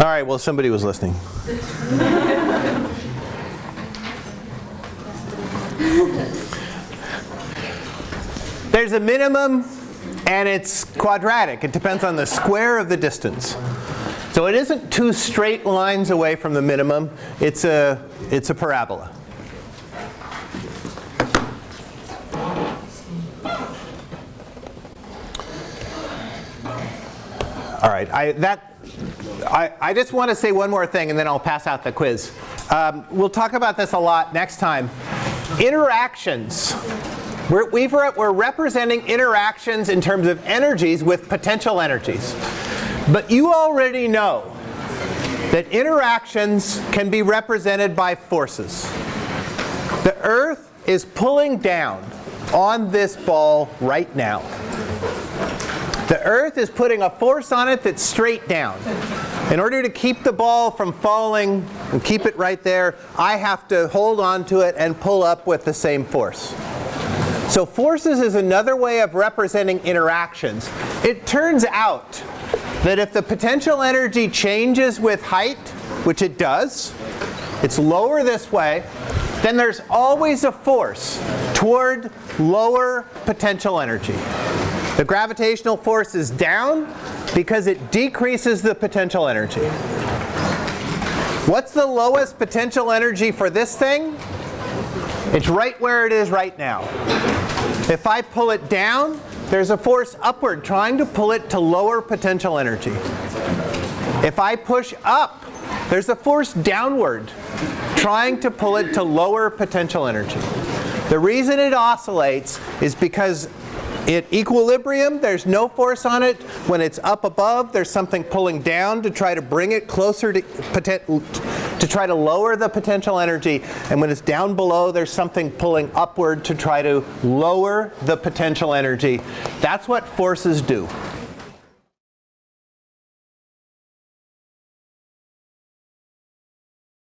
All right, well, somebody was listening. There's a minimum and it's quadratic. It depends on the square of the distance. So it isn't two straight lines away from the minimum. It's a, it's a parabola. All right, I, that, I, I just want to say one more thing and then I'll pass out the quiz. Um, we'll talk about this a lot next time. Interactions. We're, we are representing interactions in terms of energies with potential energies. But you already know that interactions can be represented by forces. The Earth is pulling down on this ball right now. The Earth is putting a force on it that's straight down. In order to keep the ball from falling and keep it right there, I have to hold on to it and pull up with the same force. So forces is another way of representing interactions. It turns out that if the potential energy changes with height, which it does, it's lower this way, then there's always a force toward lower potential energy. The gravitational force is down because it decreases the potential energy. What's the lowest potential energy for this thing? It's right where it is right now. If I pull it down, there's a force upward trying to pull it to lower potential energy. If I push up, there's a force downward trying to pull it to lower potential energy. The reason it oscillates is because at equilibrium, there's no force on it. When it's up above, there's something pulling down to try to bring it closer to, to try to lower the potential energy. And when it's down below, there's something pulling upward to try to lower the potential energy. That's what forces do.